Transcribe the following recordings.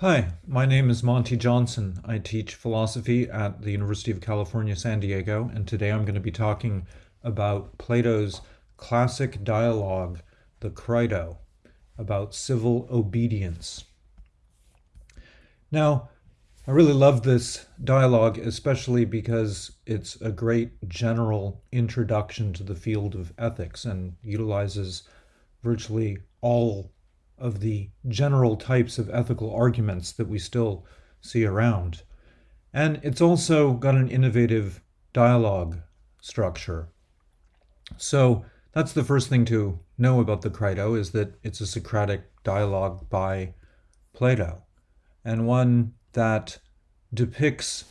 Hi, my name is Monte Johnson. I teach philosophy at the University of California, San Diego, and today I'm going to be talking about Plato's classic dialogue, the Crito, about civil obedience. Now, I really love this dialogue, especially because it's a great general introduction to the field of ethics and utilizes virtually all of the general types of ethical arguments that we still see around. And it's also got an innovative dialogue structure. So that's the first thing to know about the Crito is that it's a Socratic dialogue by Plato, and one that depicts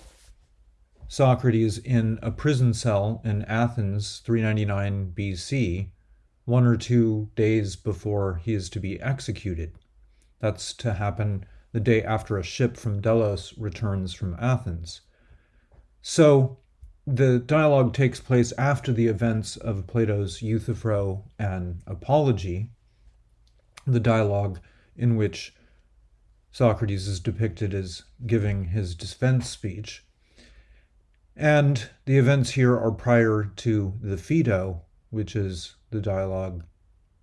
Socrates in a prison cell in Athens 399 BC one or two days before he is to be executed. That's to happen the day after a ship from Delos returns from Athens. So the dialogue takes place after the events of Plato's Euthyphro and Apology, the dialogue in which Socrates is depicted as giving his defense speech. And the events here are prior to the Phaedo, which is the dialogue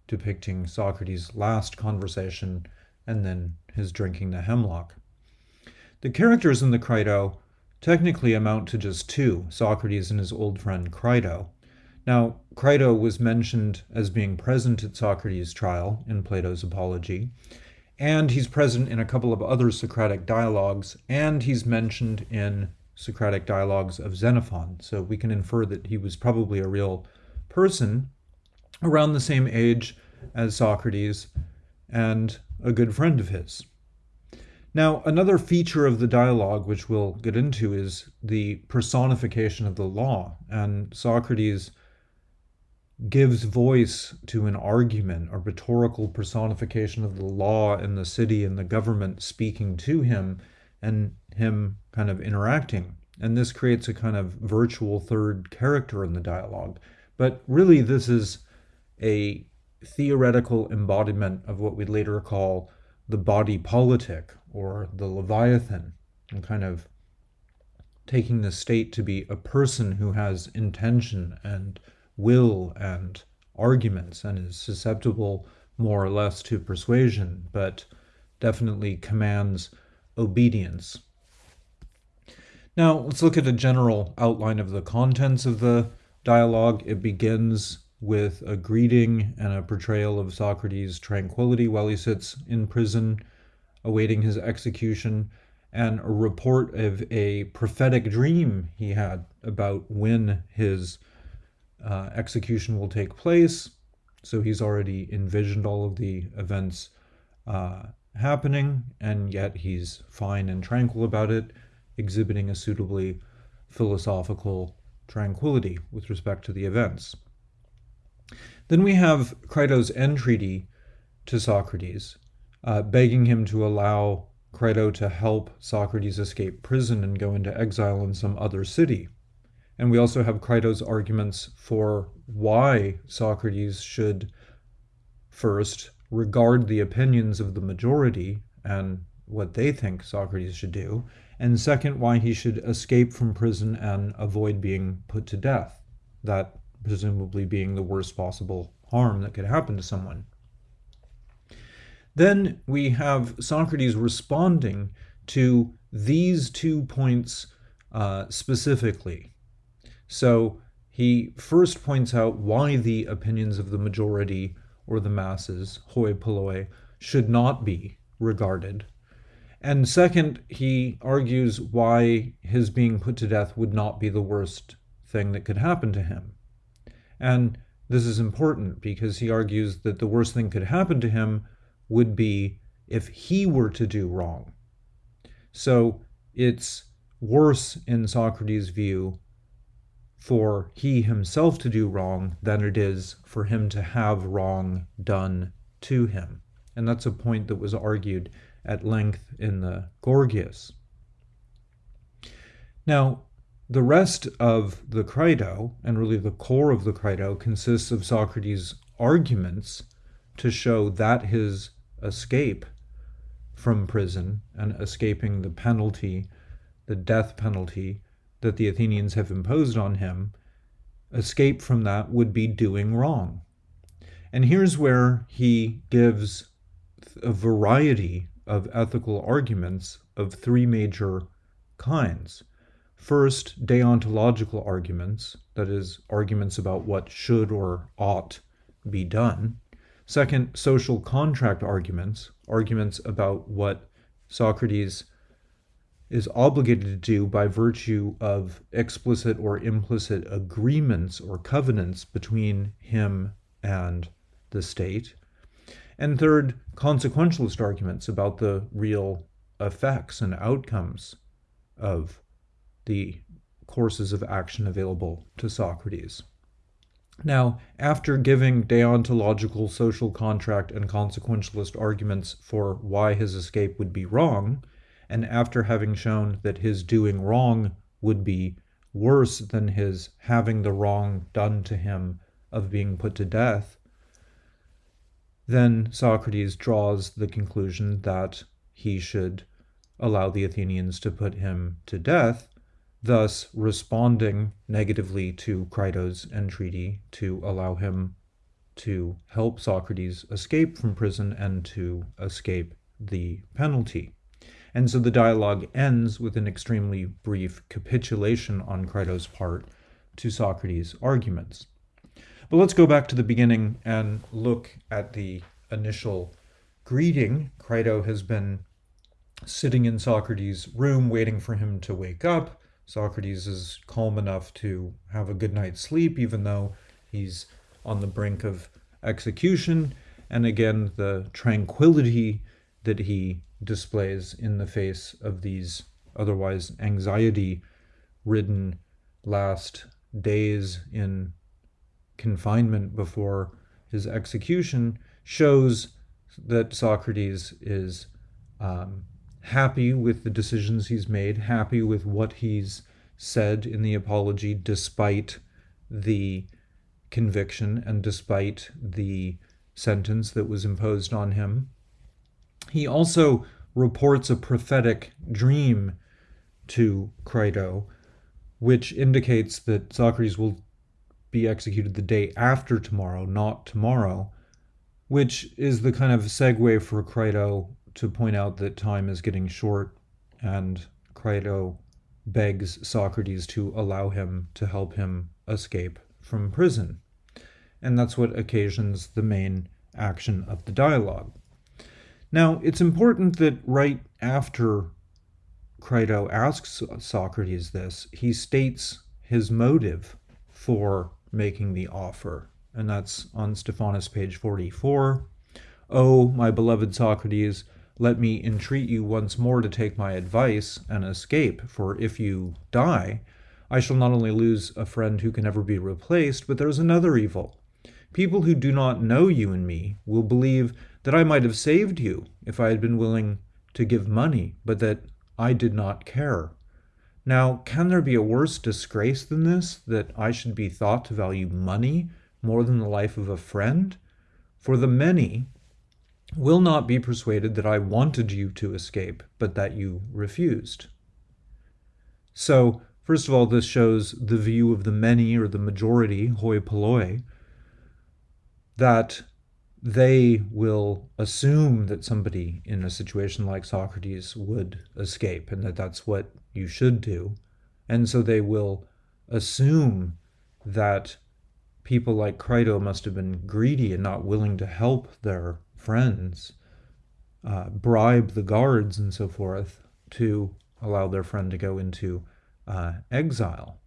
depicting Socrates' last conversation and then his drinking the hemlock. The characters in the Crito technically amount to just two Socrates and his old friend Crito. Now, Crito was mentioned as being present at Socrates' trial in Plato's Apology, and he's present in a couple of other Socratic dialogues, and he's mentioned in Socratic dialogues of Xenophon. So we can infer that he was probably a real person around the same age as Socrates and a good friend of his. Now, another feature of the dialogue, which we'll get into, is the personification of the law. And Socrates gives voice to an argument, a rhetorical personification of the law and the city and the government speaking to him and him kind of interacting. And this creates a kind of virtual third character in the dialogue. But really, this is a theoretical embodiment of what we'd later call the body politic or the Leviathan, and kind of taking the state to be a person who has intention and will and arguments and is susceptible more or less to persuasion, but definitely commands obedience. Now, let's look at a general outline of the contents of the dialogue. It begins with a greeting and a portrayal of Socrates' tranquility while he sits in prison awaiting his execution, and a report of a prophetic dream he had about when his uh, execution will take place. So he's already envisioned all of the events uh, happening, and yet he's fine and tranquil about it, exhibiting a suitably philosophical tranquility with respect to the events. Then we have Crito's entreaty to Socrates, uh, begging him to allow Crito to help Socrates escape prison and go into exile in some other city. And we also have Crito's arguments for why Socrates should first regard the opinions of the majority and what they think Socrates should do, and second, why he should escape from prison and avoid being put to death. That presumably being the worst possible harm that could happen to someone. Then we have Socrates responding to these two points uh, specifically. So he first points out why the opinions of the majority or the masses, hoi polloi, should not be regarded. And second, he argues why his being put to death would not be the worst thing that could happen to him. And this is important because he argues that the worst thing could happen to him would be if he were to do wrong. So it's worse in Socrates' view for he himself to do wrong than it is for him to have wrong done to him. And that's a point that was argued at length in the Gorgias. Now, the rest of the Crito, and really the core of the Crito, consists of Socrates' arguments to show that his escape from prison and escaping the penalty, the death penalty that the Athenians have imposed on him, escape from that would be doing wrong. And here's where he gives a variety of ethical arguments of three major kinds. First, deontological arguments, that is, arguments about what should or ought be done. Second, social contract arguments, arguments about what Socrates is obligated to do by virtue of explicit or implicit agreements or covenants between him and the state. And third, consequentialist arguments about the real effects and outcomes of the courses of action available to Socrates. Now, after giving deontological, social contract, and consequentialist arguments for why his escape would be wrong, and after having shown that his doing wrong would be worse than his having the wrong done to him of being put to death, then Socrates draws the conclusion that he should allow the Athenians to put him to death thus responding negatively to Crito's entreaty to allow him to help Socrates escape from prison and to escape the penalty. And so the dialogue ends with an extremely brief capitulation on Crito's part to Socrates' arguments. But let's go back to the beginning and look at the initial greeting. Crito has been sitting in Socrates' room waiting for him to wake up. Socrates is calm enough to have a good night's sleep, even though he's on the brink of execution. And again, the tranquility that he displays in the face of these otherwise anxiety ridden last days in confinement before his execution shows that Socrates is um, happy with the decisions he's made, happy with what he's said in the apology, despite the conviction and despite the sentence that was imposed on him. He also reports a prophetic dream to Crito, which indicates that Socrates will be executed the day after tomorrow, not tomorrow, which is the kind of segue for Crito to point out that time is getting short, and Crito begs Socrates to allow him to help him escape from prison. And that's what occasions the main action of the dialogue. Now, it's important that right after Crito asks Socrates this, he states his motive for making the offer. And that's on Stephanus, page 44. Oh, my beloved Socrates, let me entreat you once more to take my advice and escape, for if you die, I shall not only lose a friend who can never be replaced, but there's another evil. People who do not know you and me will believe that I might have saved you if I had been willing to give money, but that I did not care. Now, can there be a worse disgrace than this, that I should be thought to value money more than the life of a friend? For the many, will not be persuaded that I wanted you to escape, but that you refused. So, first of all, this shows the view of the many or the majority, hoi polloi, that they will assume that somebody in a situation like Socrates would escape and that that's what you should do. And so they will assume that people like Crito must have been greedy and not willing to help their friends uh, bribe the guards and so forth to allow their friend to go into uh, exile.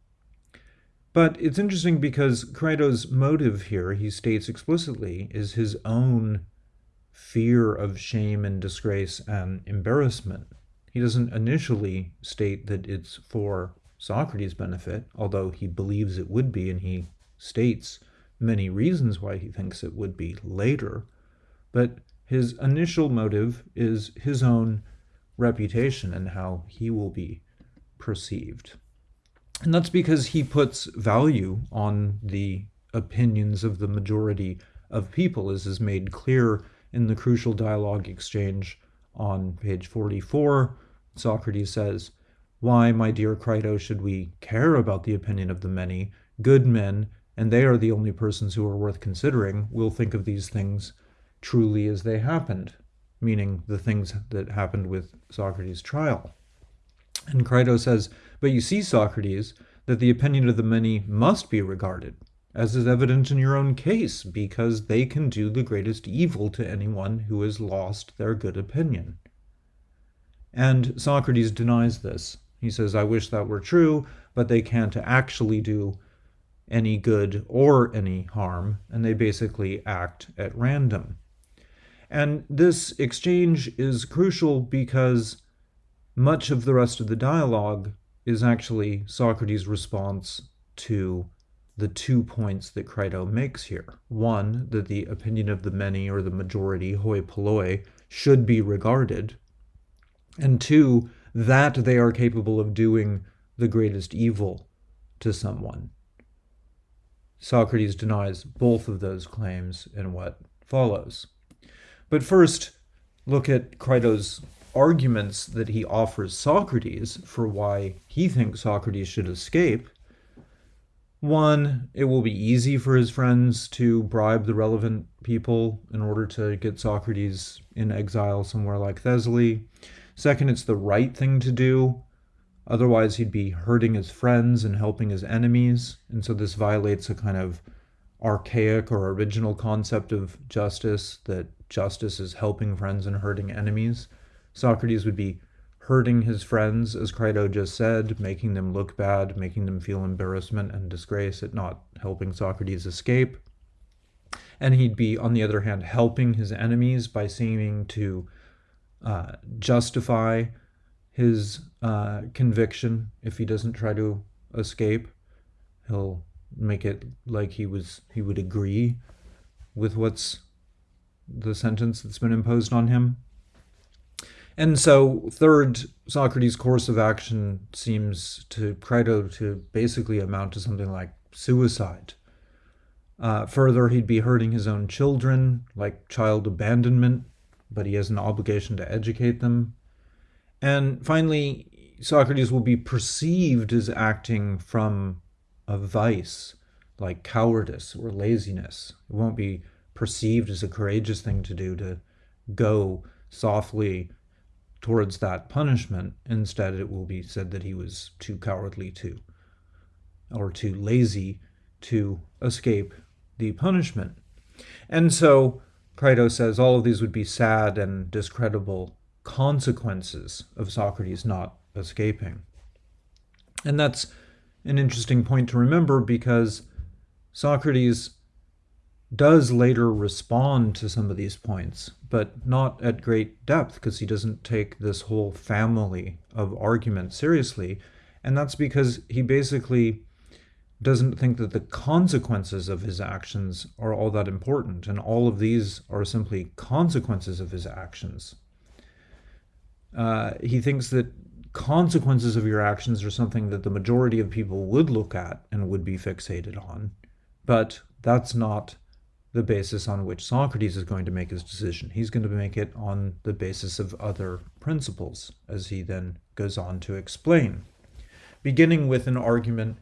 But it's interesting because Crito's motive here, he states explicitly, is his own fear of shame and disgrace and embarrassment. He doesn't initially state that it's for Socrates' benefit, although he believes it would be, and he states many reasons why he thinks it would be later but his initial motive is his own reputation and how he will be perceived. And that's because he puts value on the opinions of the majority of people, as is made clear in the crucial dialogue exchange on page 44, Socrates says, Why, my dear Crito, should we care about the opinion of the many? Good men, and they are the only persons who are worth considering, will think of these things truly as they happened, meaning the things that happened with Socrates' trial. And Crito says, But you see, Socrates, that the opinion of the many must be regarded, as is evident in your own case, because they can do the greatest evil to anyone who has lost their good opinion. And Socrates denies this. He says, I wish that were true, but they can't actually do any good or any harm, and they basically act at random. And this exchange is crucial because much of the rest of the dialogue is actually Socrates' response to the two points that Crito makes here. One, that the opinion of the many or the majority, hoi polloi, should be regarded. And two, that they are capable of doing the greatest evil to someone. Socrates denies both of those claims in what follows. But first, look at Crito's arguments that he offers Socrates for why he thinks Socrates should escape. One, it will be easy for his friends to bribe the relevant people in order to get Socrates in exile somewhere like Thessaly. Second, it's the right thing to do. Otherwise, he'd be hurting his friends and helping his enemies. And so this violates a kind of archaic or original concept of justice that justice is helping friends and hurting enemies. Socrates would be hurting his friends, as Crito just said, making them look bad, making them feel embarrassment and disgrace at not helping Socrates escape. And he'd be, on the other hand, helping his enemies by seeming to uh, justify his uh, conviction if he doesn't try to escape. He'll make it like he was he would agree with what's the sentence that's been imposed on him. And so, third, Socrates' course of action seems to Crito to basically amount to something like suicide. Uh, further, he'd be hurting his own children, like child abandonment, but he has an obligation to educate them. And finally, Socrates will be perceived as acting from a vice, like cowardice or laziness. It won't be perceived as a courageous thing to do to go softly towards that punishment. Instead, it will be said that he was too cowardly to, or too lazy to escape the punishment. And so Crito says all of these would be sad and discreditable consequences of Socrates not escaping. And that's an interesting point to remember because Socrates does later respond to some of these points, but not at great depth because he doesn't take this whole family of arguments seriously. And that's because he basically doesn't think that the consequences of his actions are all that important, and all of these are simply consequences of his actions. Uh, he thinks that consequences of your actions are something that the majority of people would look at and would be fixated on, but that's not the basis on which Socrates is going to make his decision. He's going to make it on the basis of other principles, as he then goes on to explain, beginning with an argument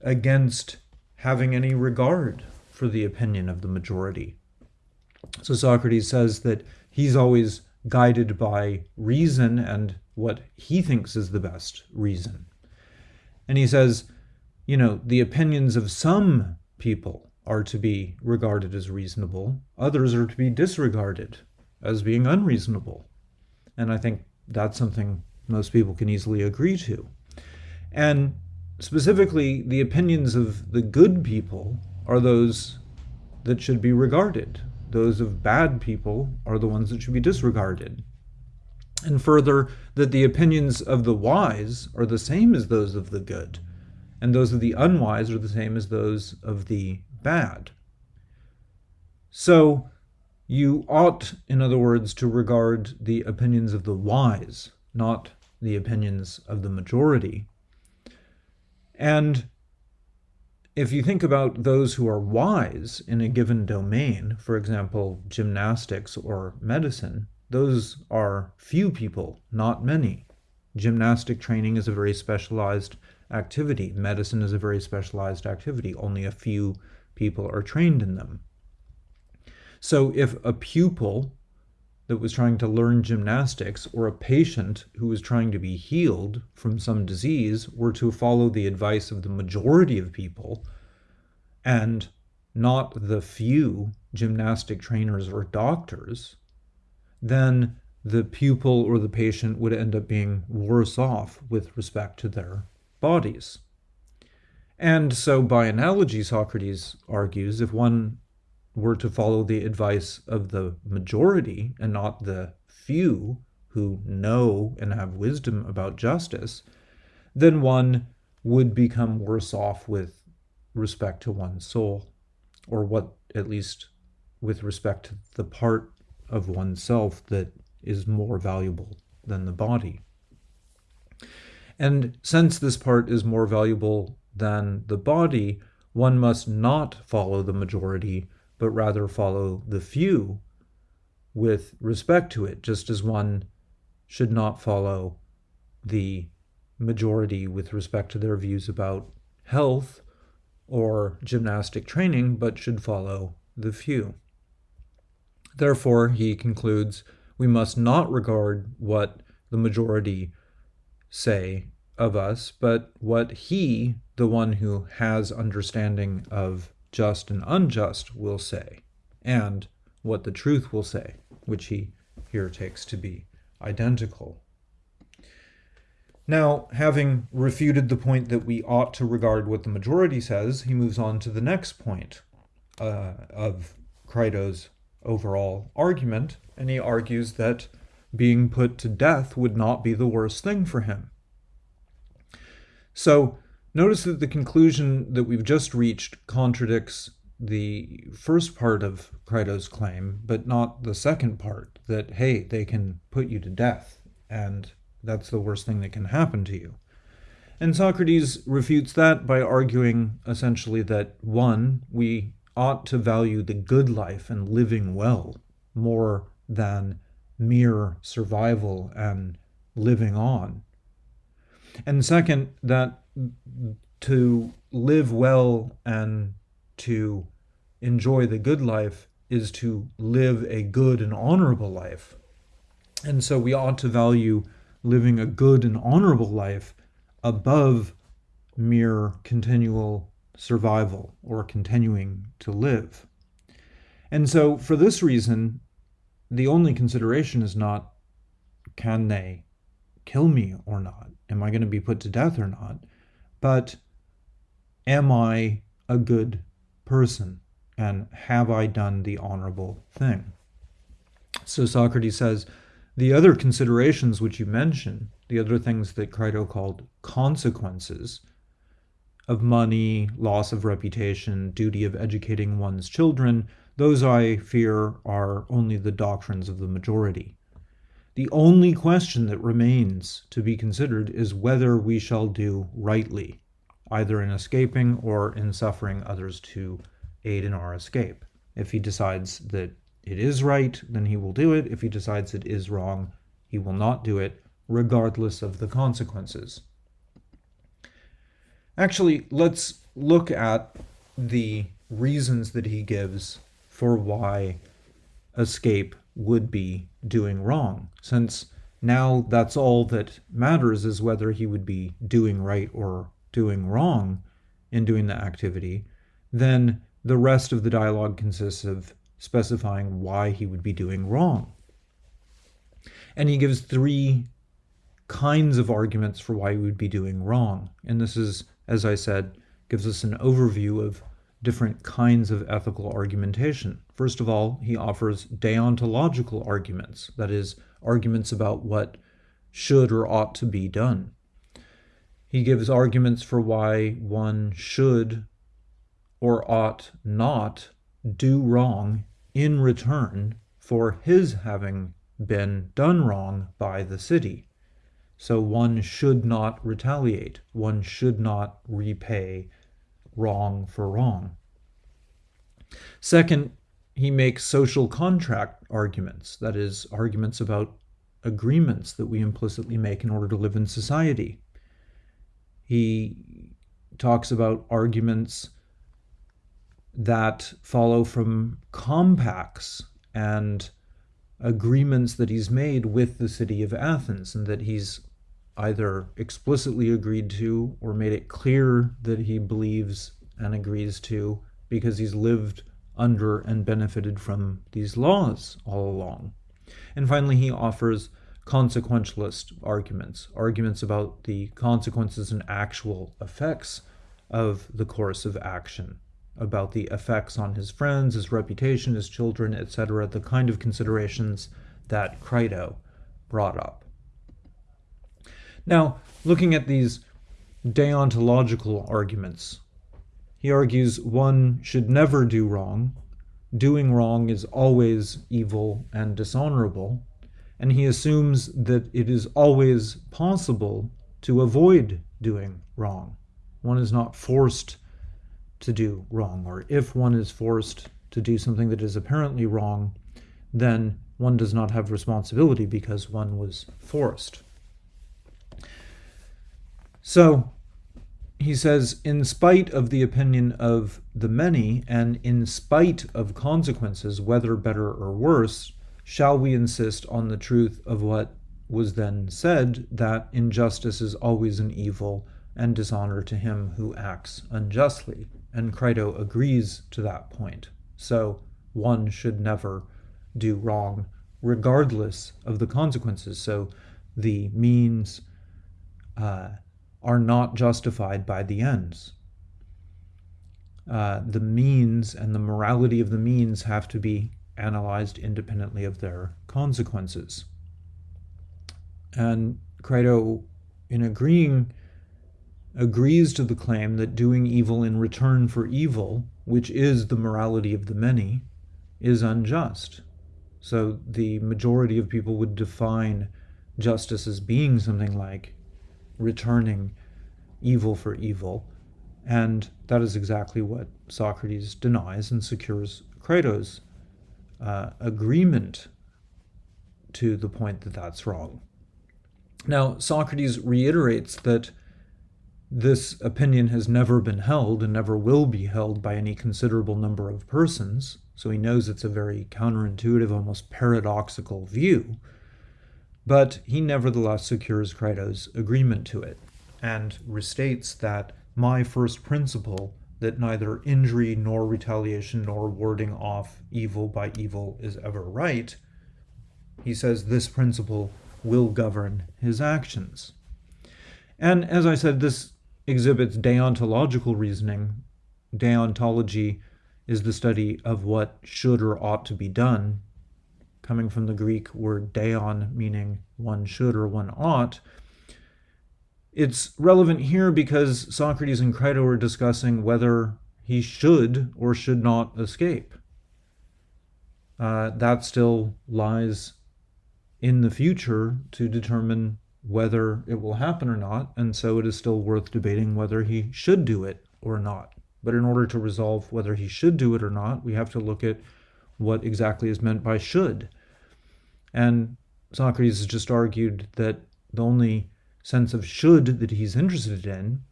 against having any regard for the opinion of the majority. So Socrates says that he's always guided by reason and what he thinks is the best reason. And he says, you know, the opinions of some people are to be regarded as reasonable, others are to be disregarded as being unreasonable. And I think that's something most people can easily agree to. And specifically, the opinions of the good people are those that should be regarded. Those of bad people are the ones that should be disregarded. And further, that the opinions of the wise are the same as those of the good, and those of the unwise are the same as those of the bad. So you ought, in other words, to regard the opinions of the wise, not the opinions of the majority. And if you think about those who are wise in a given domain, for example, gymnastics or medicine, those are few people, not many. Gymnastic training is a very specialized activity. Medicine is a very specialized activity. Only a few people are trained in them. So if a pupil that was trying to learn gymnastics or a patient who was trying to be healed from some disease were to follow the advice of the majority of people and not the few gymnastic trainers or doctors, then the pupil or the patient would end up being worse off with respect to their bodies. And so, by analogy, Socrates argues if one were to follow the advice of the majority and not the few who know and have wisdom about justice, then one would become worse off with respect to one's soul, or what, at least, with respect to the part of oneself that is more valuable than the body. And since this part is more valuable than the body, one must not follow the majority, but rather follow the few with respect to it, just as one should not follow the majority with respect to their views about health or gymnastic training, but should follow the few. Therefore, he concludes, we must not regard what the majority say of us, but what he, the one who has understanding of just and unjust, will say, and what the truth will say, which he here takes to be identical. Now, having refuted the point that we ought to regard what the majority says, he moves on to the next point uh, of Crito's overall argument, and he argues that being put to death would not be the worst thing for him. So notice that the conclusion that we've just reached contradicts the first part of Crito's claim, but not the second part that, hey, they can put you to death, and that's the worst thing that can happen to you. And Socrates refutes that by arguing essentially that one, we ought to value the good life and living well more than mere survival and living on. And second, that to live well and to enjoy the good life is to live a good and honorable life. And so we ought to value living a good and honorable life above mere continual survival or continuing to live. And so, for this reason, the only consideration is not can they kill me or not? Am I going to be put to death or not? But am I a good person? And have I done the honorable thing? So Socrates says, the other considerations which you mention, the other things that Crito called consequences, of money, loss of reputation, duty of educating one's children, those I fear are only the doctrines of the majority. The only question that remains to be considered is whether we shall do rightly, either in escaping or in suffering others to aid in our escape. If he decides that it is right, then he will do it. If he decides it is wrong, he will not do it, regardless of the consequences. Actually, let's look at the reasons that he gives for why escape would be doing wrong, since now that's all that matters is whether he would be doing right or doing wrong in doing the activity, then the rest of the dialogue consists of specifying why he would be doing wrong. And he gives three kinds of arguments for why he would be doing wrong. And this is as I said, gives us an overview of different kinds of ethical argumentation. First of all, he offers deontological arguments, that is, arguments about what should or ought to be done. He gives arguments for why one should or ought not do wrong in return for his having been done wrong by the city. So one should not retaliate. One should not repay wrong for wrong. Second, he makes social contract arguments, that is, arguments about agreements that we implicitly make in order to live in society. He talks about arguments that follow from compacts and agreements that he's made with the city of Athens and that he's either explicitly agreed to or made it clear that he believes and agrees to because he's lived under and benefited from these laws all along. And finally, he offers consequentialist arguments, arguments about the consequences and actual effects of the course of action, about the effects on his friends, his reputation, his children, etc., the kind of considerations that Crito brought up. Now, looking at these deontological arguments, he argues one should never do wrong, doing wrong is always evil and dishonorable, and he assumes that it is always possible to avoid doing wrong. One is not forced to do wrong, or if one is forced to do something that is apparently wrong, then one does not have responsibility because one was forced. So, he says, in spite of the opinion of the many, and in spite of consequences, whether better or worse, shall we insist on the truth of what was then said, that injustice is always an evil and dishonor to him who acts unjustly. And Crito agrees to that point. So one should never do wrong, regardless of the consequences. So the means uh, are not justified by the ends. Uh, the means and the morality of the means have to be analyzed independently of their consequences. And Crito, in agreeing, agrees to the claim that doing evil in return for evil, which is the morality of the many, is unjust. So the majority of people would define justice as being something like returning evil for evil. And that is exactly what Socrates denies and secures Crito's uh, agreement to the point that that's wrong. Now, Socrates reiterates that this opinion has never been held and never will be held by any considerable number of persons, so he knows it's a very counterintuitive, almost paradoxical view, but he nevertheless secures Crito's agreement to it and restates that my first principle that neither injury nor retaliation nor warding off evil by evil is ever right, he says this principle will govern his actions. And as I said, this exhibits deontological reasoning. Deontology is the study of what should or ought to be done, coming from the Greek word deon, meaning one should or one ought, it's relevant here because Socrates and Crito are discussing whether he should or should not escape. Uh, that still lies in the future to determine whether it will happen or not, and so it is still worth debating whether he should do it or not. But in order to resolve whether he should do it or not, we have to look at what exactly is meant by should. And Socrates has just argued that the only sense of should that he's interested in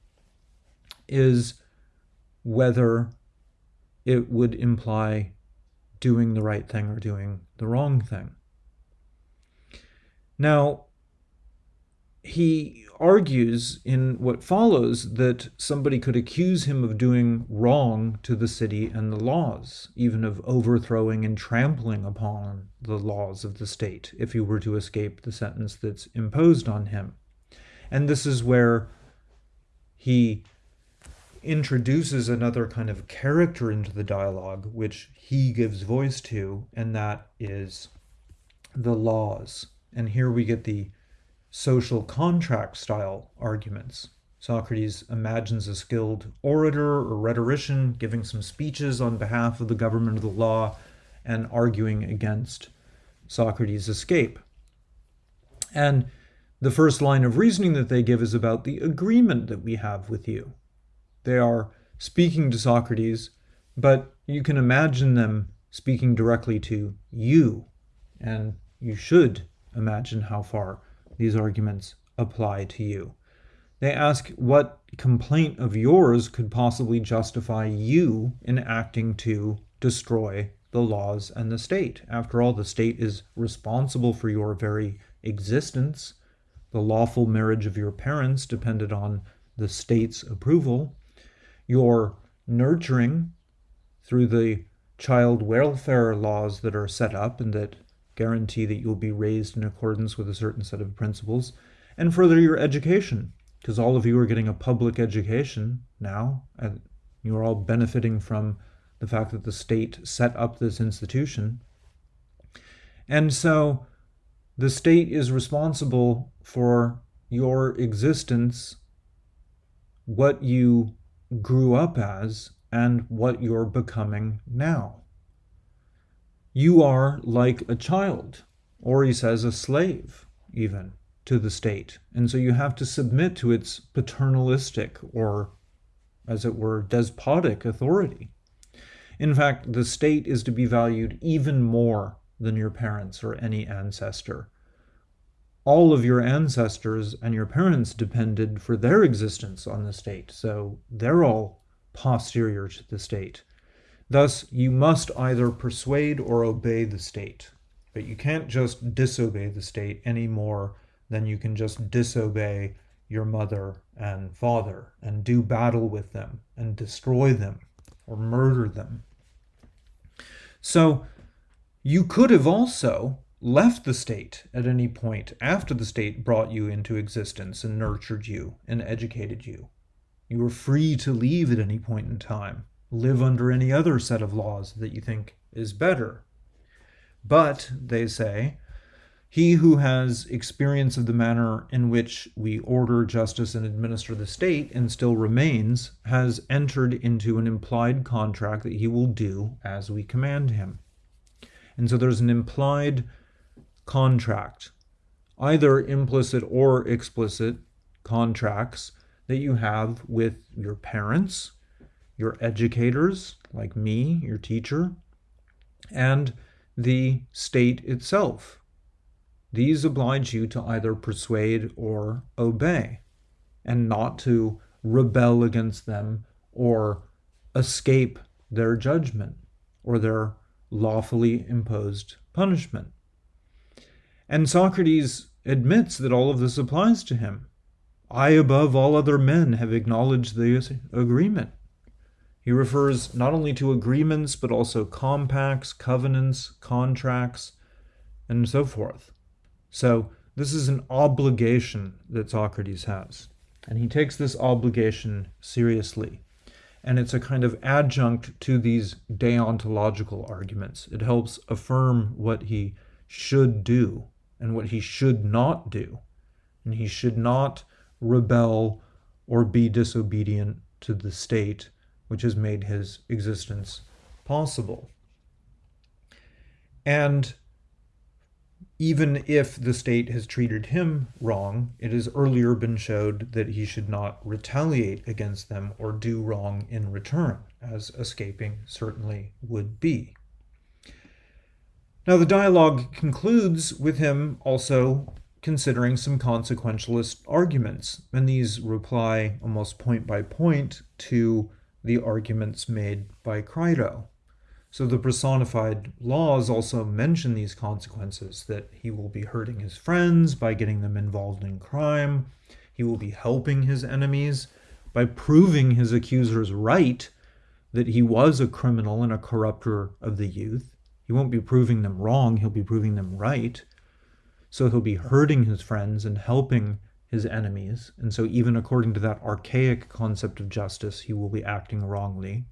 is whether it would imply doing the right thing or doing the wrong thing. Now, he argues in what follows that somebody could accuse him of doing wrong to the city and the laws, even of overthrowing and trampling upon the laws of the state, if he were to escape the sentence that's imposed on him. And this is where he introduces another kind of character into the dialogue, which he gives voice to, and that is the laws. And here we get the social contract style arguments. Socrates imagines a skilled orator or rhetorician giving some speeches on behalf of the government of the law and arguing against Socrates' escape. And the first line of reasoning that they give is about the agreement that we have with you. They are speaking to Socrates, but you can imagine them speaking directly to you. And you should imagine how far these arguments apply to you. They ask what complaint of yours could possibly justify you in acting to destroy the laws and the state. After all, the state is responsible for your very existence. The lawful marriage of your parents depended on the state's approval. Your nurturing through the child welfare laws that are set up and that guarantee that you'll be raised in accordance with a certain set of principles, and further your education, because all of you are getting a public education now, and you're all benefiting from the fact that the state set up this institution. And so the state is responsible for your existence, what you grew up as, and what you're becoming now. You are like a child, or he says a slave, even, to the state. And so you have to submit to its paternalistic or, as it were, despotic authority. In fact, the state is to be valued even more than your parents or any ancestor. All of your ancestors and your parents depended for their existence on the state, so they're all posterior to the state. Thus, you must either persuade or obey the state. But you can't just disobey the state any more than you can just disobey your mother and father and do battle with them and destroy them or murder them. So, you could have also left the state at any point after the state brought you into existence and nurtured you and educated you. You were free to leave at any point in time, live under any other set of laws that you think is better. But, they say, he who has experience of the manner in which we order justice and administer the state and still remains has entered into an implied contract that he will do as we command him. And so there's an implied contract, either implicit or explicit contracts that you have with your parents, your educators, like me, your teacher, and the state itself. These oblige you to either persuade or obey, and not to rebel against them or escape their judgment or their lawfully imposed punishment. And Socrates admits that all of this applies to him. I, above all other men, have acknowledged this agreement. He refers not only to agreements, but also compacts, covenants, contracts, and so forth. So, this is an obligation that Socrates has. And he takes this obligation seriously. And it's a kind of adjunct to these deontological arguments. It helps affirm what he should do and what he should not do. And he should not rebel or be disobedient to the state which has made his existence possible. And even if the state has treated him wrong, it has earlier been showed that he should not retaliate against them or do wrong in return, as escaping certainly would be. Now, the dialogue concludes with him also considering some consequentialist arguments, and these reply almost point by point to the arguments made by Crito. So the personified laws also mention these consequences that he will be hurting his friends by getting them involved in crime, he will be helping his enemies by proving his accusers right that he was a criminal and a corrupter of the youth. He won't be proving them wrong, he'll be proving them right. So he'll be hurting his friends and helping his enemies. And so, even according to that archaic concept of justice, he will be acting wrongly.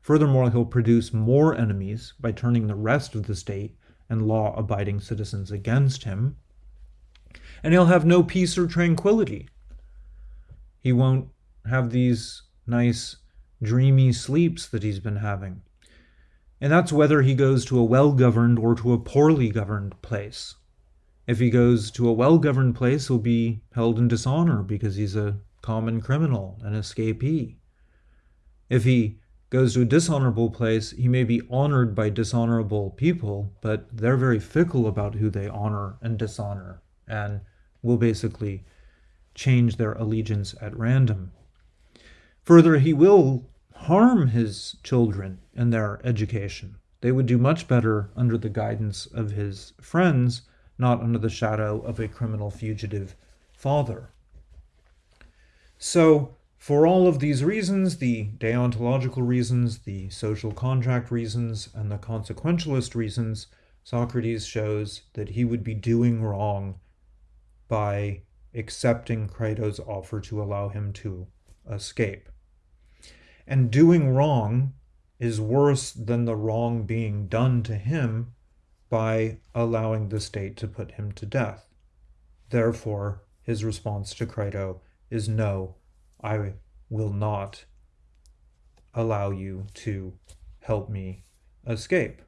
Furthermore, he'll produce more enemies by turning the rest of the state and law abiding citizens against him. And he'll have no peace or tranquility. He won't have these nice, dreamy sleeps that he's been having. And that's whether he goes to a well governed or to a poorly governed place. If he goes to a well governed place, he'll be held in dishonor because he's a common criminal, an escapee. If he goes to a dishonorable place, he may be honored by dishonorable people, but they're very fickle about who they honor and dishonor, and will basically change their allegiance at random. Further, he will harm his children and their education. They would do much better under the guidance of his friends, not under the shadow of a criminal fugitive father. So, for all of these reasons, the deontological reasons, the social contract reasons, and the consequentialist reasons, Socrates shows that he would be doing wrong by accepting Crito's offer to allow him to escape. And doing wrong is worse than the wrong being done to him by allowing the state to put him to death. Therefore, his response to Crito is no, I will not allow you to help me escape.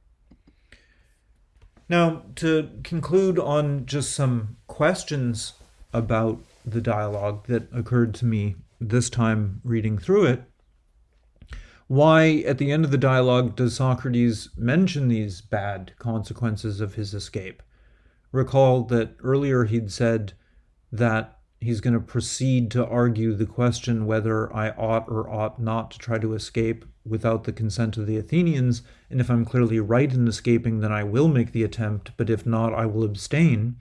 Now, to conclude on just some questions about the dialogue that occurred to me this time reading through it, why, at the end of the dialogue, does Socrates mention these bad consequences of his escape? Recall that earlier he'd said that he's going to proceed to argue the question whether I ought or ought not to try to escape without the consent of the Athenians, and if I'm clearly right in escaping, then I will make the attempt, but if not, I will abstain.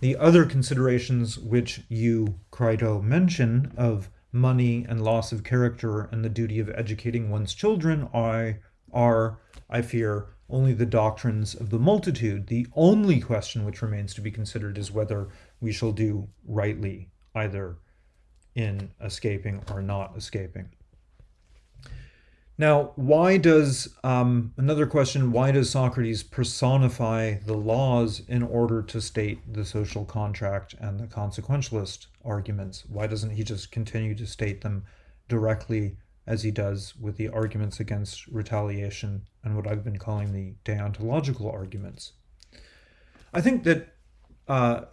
The other considerations which you, Crito, mention of money and loss of character and the duty of educating one's children are, are, I fear, only the doctrines of the multitude. The only question which remains to be considered is whether we shall do rightly either in escaping or not escaping. Now, why does, um, another question, why does Socrates personify the laws in order to state the social contract and the consequentialist arguments? Why doesn't he just continue to state them directly as he does with the arguments against retaliation and what I've been calling the deontological arguments? I think that uh,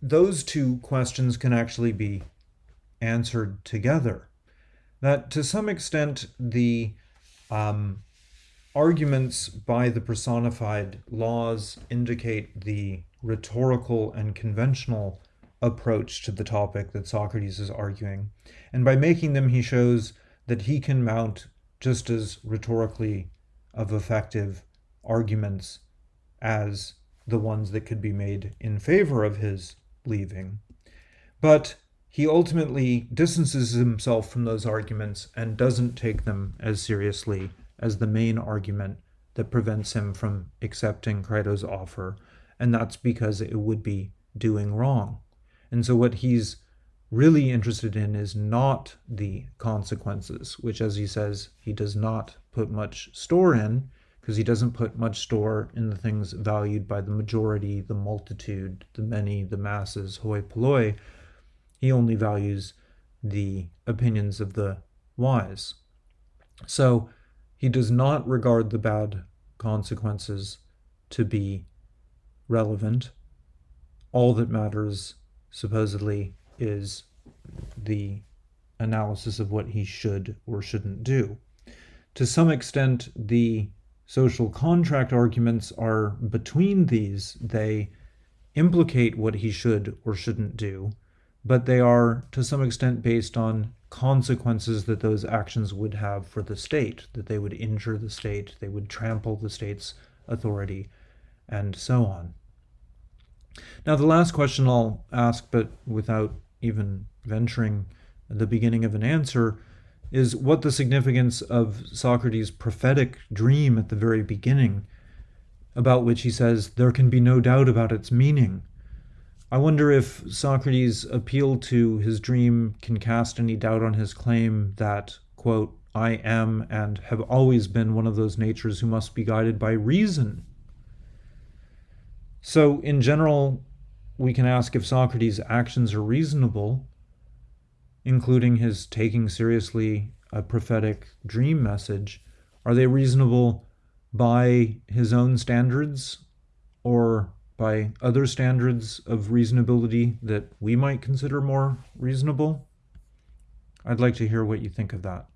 those two questions can actually be answered together. That to some extent, the um, arguments by the personified laws indicate the rhetorical and conventional approach to the topic that Socrates is arguing. And by making them, he shows that he can mount just as rhetorically of effective arguments as the ones that could be made in favor of his leaving. But he ultimately distances himself from those arguments and doesn't take them as seriously as the main argument that prevents him from accepting Crito's offer, and that's because it would be doing wrong. And so, what he's really interested in is not the consequences, which, as he says, he does not put much store in because he doesn't put much store in the things valued by the majority, the multitude, the many, the masses, hoi polloi. He only values the opinions of the wise. So he does not regard the bad consequences to be relevant. All that matters, supposedly, is the analysis of what he should or shouldn't do. To some extent, the social contract arguments are between these. They implicate what he should or shouldn't do, but they are to some extent based on consequences that those actions would have for the state, that they would injure the state, they would trample the state's authority, and so on. Now, the last question I'll ask, but without even venturing the beginning of an answer, is what the significance of Socrates' prophetic dream at the very beginning, about which he says, There can be no doubt about its meaning. I wonder if Socrates' appeal to his dream can cast any doubt on his claim that, quote, I am and have always been one of those natures who must be guided by reason. So, in general, we can ask if Socrates' actions are reasonable, including his taking seriously a prophetic dream message, are they reasonable by his own standards or by other standards of reasonability that we might consider more reasonable? I'd like to hear what you think of that.